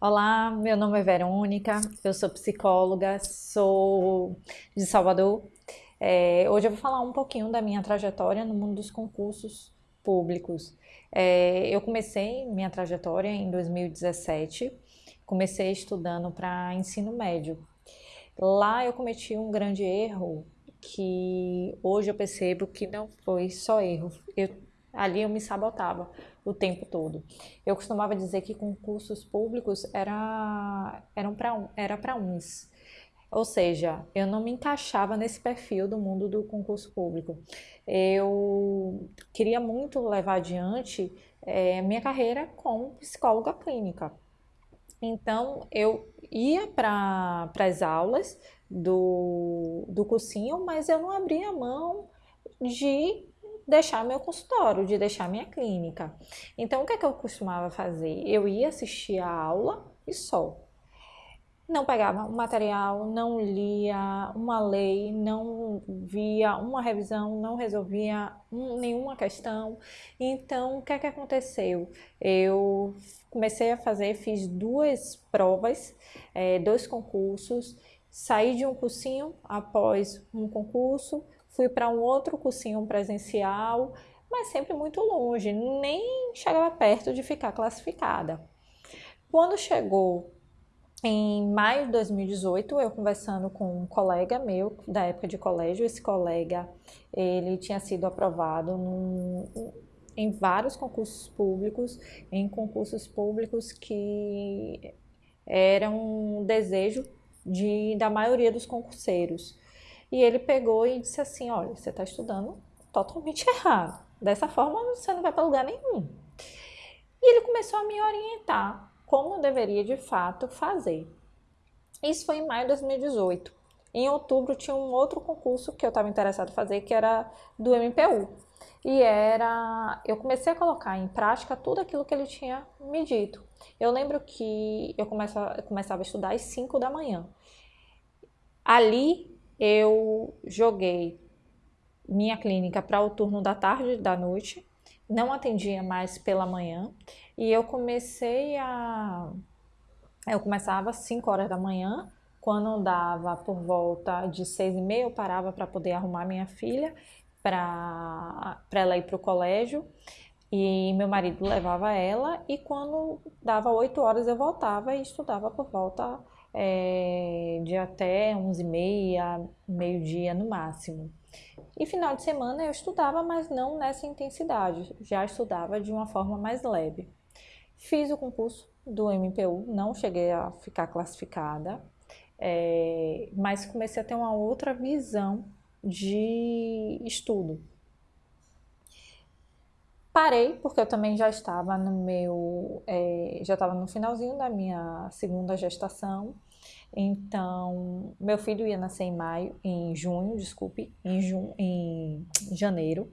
Olá, meu nome é Verônica, eu sou psicóloga, sou de Salvador. É, hoje eu vou falar um pouquinho da minha trajetória no mundo dos concursos públicos. É, eu comecei minha trajetória em 2017, comecei estudando para ensino médio. Lá eu cometi um grande erro que hoje eu percebo que não foi só erro. Eu, ali eu me sabotava o tempo todo. Eu costumava dizer que concursos públicos era, eram era para uns. Ou seja, eu não me encaixava nesse perfil do mundo do concurso público. Eu queria muito levar adiante é, minha carreira como psicóloga clínica. Então, eu ia para as aulas do, do cursinho, mas eu não abria mão de deixar meu consultório, de deixar minha clínica. Então, o que é que eu costumava fazer? Eu ia assistir a aula e só. Não pegava um material, não lia uma lei, não via uma revisão, não resolvia nenhuma questão. Então, o que é que aconteceu? Eu comecei a fazer, fiz duas provas, é, dois concursos, saí de um cursinho após um concurso, fui para um outro cursinho presencial, mas sempre muito longe, nem chegava perto de ficar classificada. Quando chegou em maio de 2018, eu conversando com um colega meu da época de colégio, esse colega ele tinha sido aprovado num, em vários concursos públicos, em concursos públicos que eram um desejo de, da maioria dos concurseiros. E ele pegou e disse assim, olha, você está estudando totalmente errado. Dessa forma, você não vai para lugar nenhum. E ele começou a me orientar como eu deveria, de fato, fazer. Isso foi em maio de 2018. Em outubro, tinha um outro concurso que eu estava interessado em fazer, que era do MPU. E era... Eu comecei a colocar em prática tudo aquilo que ele tinha me dito. Eu lembro que eu começava, eu começava a estudar às 5 da manhã. Ali, eu joguei minha clínica para o turno da tarde e da noite, não atendia mais pela manhã, e eu comecei a... Eu começava às 5 horas da manhã, quando dava por volta de seis e meia, eu parava para poder arrumar minha filha para ela ir para o colégio. E meu marido levava ela. E quando dava oito horas eu voltava e estudava por volta é, de até 11 e meia, meio-dia no máximo. E final de semana eu estudava, mas não nessa intensidade, já estudava de uma forma mais leve. Fiz o concurso do MPU, não cheguei a ficar classificada, é, mas comecei a ter uma outra visão de estudo. Parei, porque eu também já estava no meu, é, já estava no finalzinho da minha segunda gestação, então meu filho ia nascer em maio, em junho, desculpe, em, jun, em janeiro,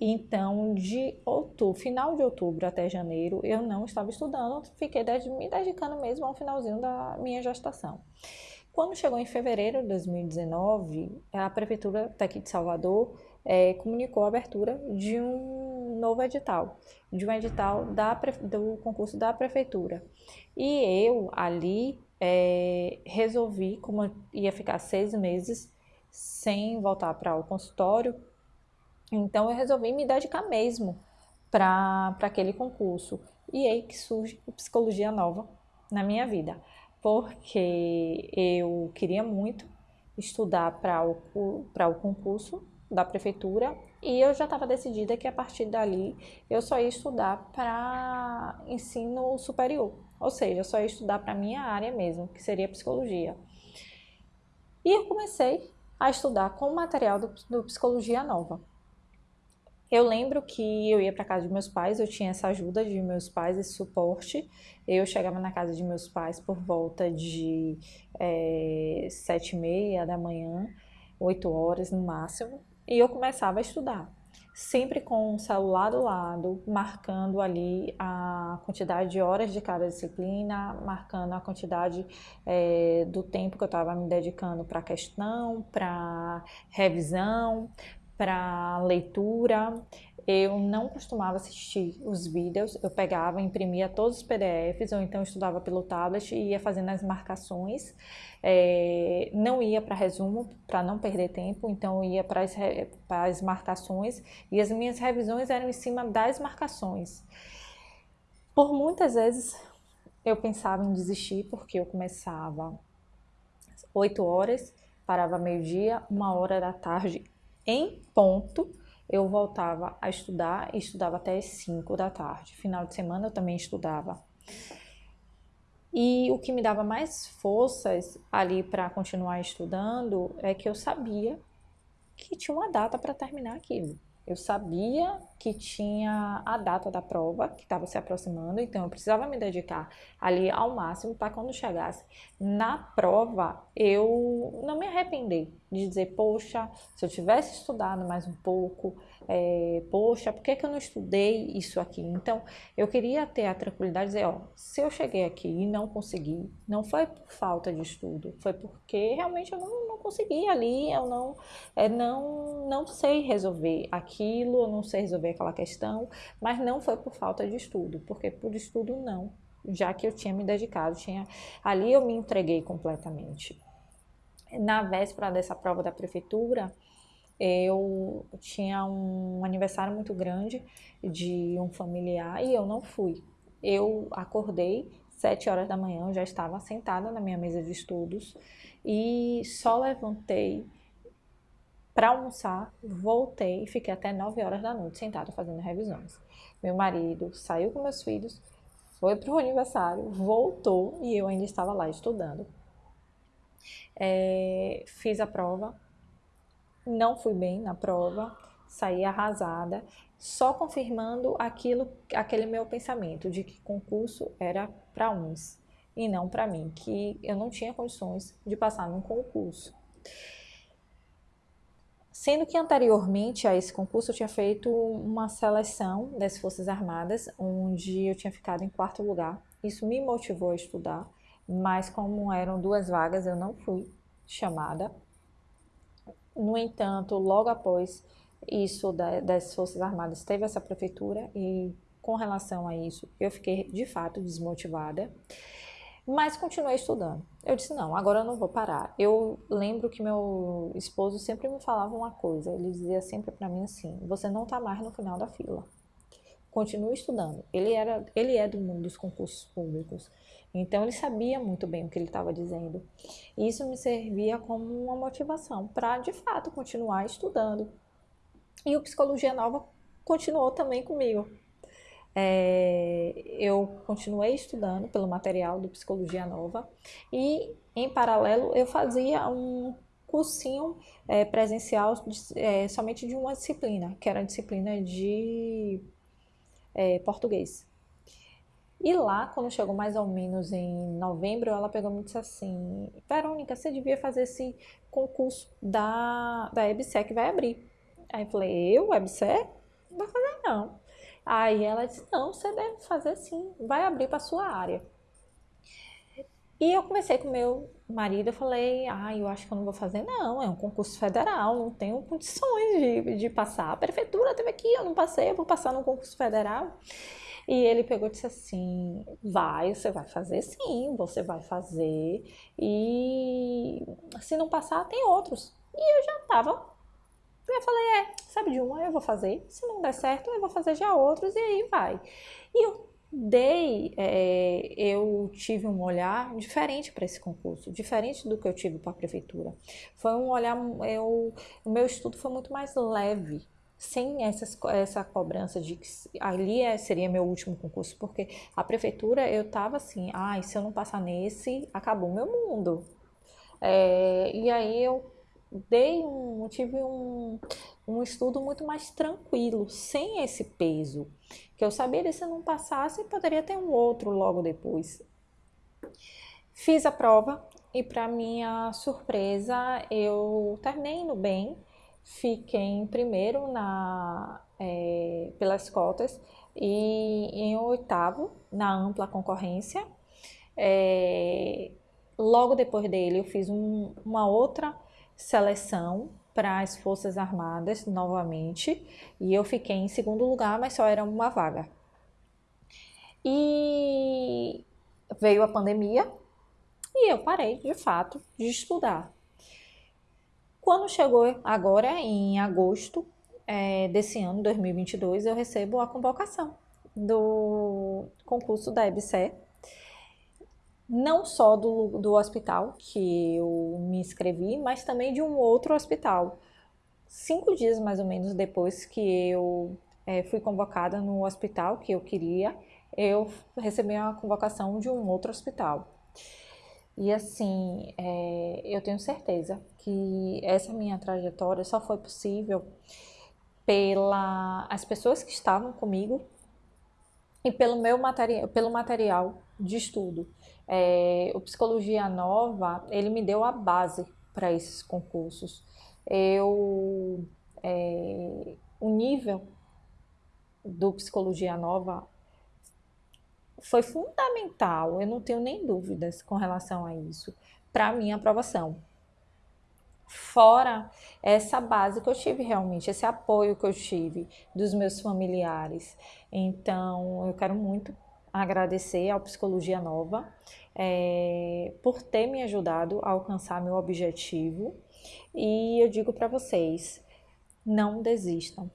então de outubro, final de outubro até janeiro eu não estava estudando, fiquei me dedicando mesmo ao finalzinho da minha gestação. Quando chegou em fevereiro de 2019, a Prefeitura daqui de Salvador é, comunicou a abertura de um novo edital, de um edital da, do concurso da prefeitura. E eu ali é, resolvi, como ia ficar seis meses sem voltar para o consultório, então eu resolvi me dedicar mesmo para aquele concurso. E aí que surge psicologia nova na minha vida, porque eu queria muito estudar para o, o concurso da prefeitura e eu já estava decidida que a partir dali eu só ia estudar para ensino superior, ou seja, só ia estudar para a minha área mesmo, que seria psicologia. E eu comecei a estudar com o material do, do Psicologia Nova. Eu lembro que eu ia para casa de meus pais, eu tinha essa ajuda de meus pais, esse suporte. Eu chegava na casa de meus pais por volta de é, sete e meia da manhã, oito horas no máximo e eu começava a estudar. Sempre com o celular do lado, marcando ali a quantidade de horas de cada disciplina, marcando a quantidade é, do tempo que eu estava me dedicando para questão, para revisão, para leitura. Eu não costumava assistir os vídeos, eu pegava, imprimia todos os PDFs, ou então estudava pelo tablet e ia fazendo as marcações. É, não ia para resumo, para não perder tempo, então ia para as, as marcações e as minhas revisões eram em cima das marcações. Por muitas vezes eu pensava em desistir, porque eu começava 8 horas, parava meio-dia, uma hora da tarde em ponto eu voltava a estudar estudava até as 5 da tarde. Final de semana eu também estudava. E o que me dava mais forças ali para continuar estudando é que eu sabia que tinha uma data para terminar aquilo. Eu sabia que tinha a data da prova, que estava se aproximando, então eu precisava me dedicar ali ao máximo para quando chegasse na prova eu não me arrepender de dizer, poxa, se eu tivesse estudado mais um pouco, é, poxa, por que, que eu não estudei isso aqui? Então, eu queria ter a tranquilidade de dizer, ó, se eu cheguei aqui e não consegui, não foi por falta de estudo, foi porque realmente eu não, não consegui ali, eu não, é, não, não sei resolver aquilo, eu não sei resolver aquela questão, mas não foi por falta de estudo, porque por estudo não, já que eu tinha me dedicado, tinha, ali eu me entreguei completamente. Na véspera dessa prova da prefeitura, eu tinha um aniversário muito grande de um familiar e eu não fui. Eu acordei sete horas da manhã, eu já estava sentada na minha mesa de estudos e só levantei para almoçar, voltei e fiquei até nove horas da noite sentada fazendo revisões. Meu marido saiu com meus filhos, foi para o aniversário, voltou e eu ainda estava lá estudando. É, fiz a prova, não fui bem na prova, saí arrasada, só confirmando aquilo, aquele meu pensamento de que concurso era para uns e não para mim, que eu não tinha condições de passar num concurso. Sendo que anteriormente a esse concurso eu tinha feito uma seleção das Forças Armadas, onde eu tinha ficado em quarto lugar. Isso me motivou a estudar, mas como eram duas vagas, eu não fui chamada no entanto, logo após isso das Forças Armadas, teve essa prefeitura e com relação a isso, eu fiquei de fato desmotivada, mas continuei estudando. Eu disse: não, agora eu não vou parar. Eu lembro que meu esposo sempre me falava uma coisa, ele dizia sempre para mim assim: você não está mais no final da fila. Continue estudando. Ele, era, ele é do mundo dos concursos públicos. Então ele sabia muito bem o que ele estava dizendo. E isso me servia como uma motivação para de fato continuar estudando. E o Psicologia Nova continuou também comigo. É, eu continuei estudando pelo material do Psicologia Nova e, em paralelo, eu fazia um cursinho é, presencial de, é, somente de uma disciplina, que era a disciplina de é, português. E lá, quando chegou mais ou menos em novembro, ela pegou e me disse assim: Verônica, você devia fazer esse concurso da, da EBSE que vai abrir. Aí eu falei: Eu, EBSE? Não vou fazer não. Aí ela disse: Não, você deve fazer sim, vai abrir para sua área. E eu conversei com meu marido, eu falei, ah, eu acho que eu não vou fazer não, é um concurso federal, não tenho condições de, de passar. A prefeitura teve aqui, eu não passei, eu vou passar no concurso federal. E ele pegou e disse assim: vai, você vai fazer sim, você vai fazer. E se não passar, tem outros. E eu já Eu falei: é, sabe de uma, eu vou fazer. Se não der certo, eu vou fazer já outros e aí vai. E eu dei, é, eu tive um olhar diferente para esse concurso, diferente do que eu tive para a prefeitura. Foi um olhar, eu, o meu estudo foi muito mais leve, sem essas, essa cobrança de que ali é, seria meu último concurso, porque a prefeitura eu tava assim, ai, ah, se eu não passar nesse, acabou meu mundo. É, e aí eu dei um, tive um, um estudo muito mais tranquilo, sem esse peso, que eu sabia que se eu não passasse, poderia ter um outro logo depois. Fiz a prova e para minha surpresa eu terminei indo bem, fiquei em primeiro na, é, pelas cotas e em oitavo na ampla concorrência. É, logo depois dele eu fiz um, uma outra seleção para as Forças Armadas novamente e eu fiquei em segundo lugar, mas só era uma vaga. E veio a pandemia e eu parei de fato de estudar. Quando chegou agora em agosto é, desse ano, 2022, eu recebo a convocação do concurso da EBSE, não só do, do hospital que eu me inscrevi, mas também de um outro hospital. Cinco dias mais ou menos depois que eu é, fui convocada no hospital que eu queria, eu recebi a convocação de um outro hospital. E assim, é, eu tenho certeza que essa minha trajetória só foi possível pela as pessoas que estavam comigo e pelo meu material, pelo material de estudo. É, o Psicologia Nova, ele me deu a base para esses concursos. Eu, é, o nível do Psicologia Nova foi fundamental, eu não tenho nem dúvidas com relação a isso, para a minha aprovação. Fora essa base que eu tive realmente, esse apoio que eu tive dos meus familiares. Então, eu quero muito agradecer ao Psicologia Nova é, por ter me ajudado a alcançar meu objetivo. E eu digo para vocês, não desistam.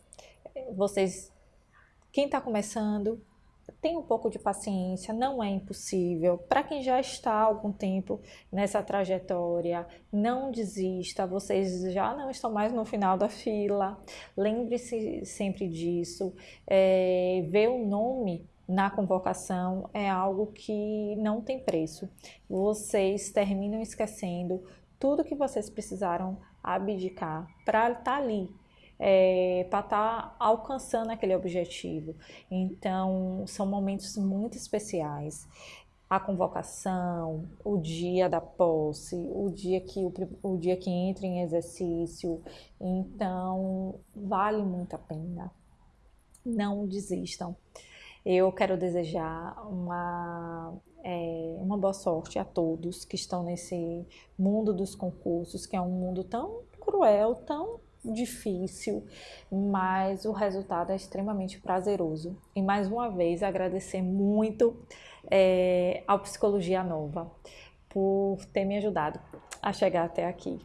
Vocês, quem está começando, tem um pouco de paciência, não é impossível. Para quem já está há algum tempo nessa trajetória, não desista, vocês já não estão mais no final da fila. Lembre-se sempre disso. É, ver o nome na convocação é algo que não tem preço. Vocês terminam esquecendo tudo que vocês precisaram abdicar para estar tá ali é, para estar tá alcançando aquele objetivo. Então, são momentos muito especiais. A convocação, o dia da posse, o dia que, o, o dia que entra em exercício. Então, vale muito a pena. Não desistam. Eu quero desejar uma, é, uma boa sorte a todos que estão nesse mundo dos concursos, que é um mundo tão cruel, tão difícil, mas o resultado é extremamente prazeroso. E mais uma vez agradecer muito é, ao Psicologia Nova por ter me ajudado a chegar até aqui.